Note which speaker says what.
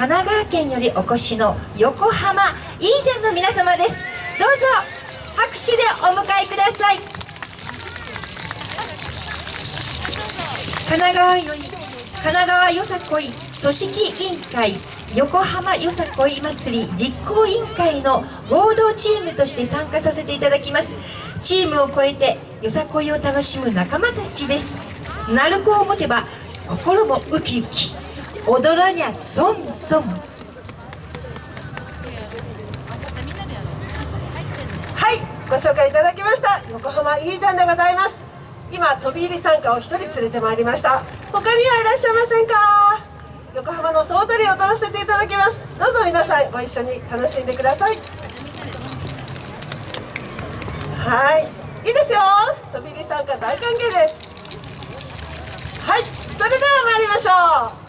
Speaker 1: 神奈川県よりお越しの横浜いいじゃんの皆様です。どうぞ拍手でお迎えください。神奈川より神奈川よさこい組織委員会横浜よさこい祭り実行委員会の合同チームとして参加させていただきます。チームを超えてよさこいを楽しむ仲間たちです。鳴子を持てば心もウキウキ。踊らにゃソンソン
Speaker 2: はいご紹介いただきました。横浜いいじゃんでございます。今飛び入り参加を一人連れてまいりました。他にはいらっしゃいませんか？横浜の総踊りを踊らせていただきます。どうぞ皆さんご一緒に楽しんでください。はいいいですよ。飛び入り参加大歓迎です。はいそれでは参りましょう。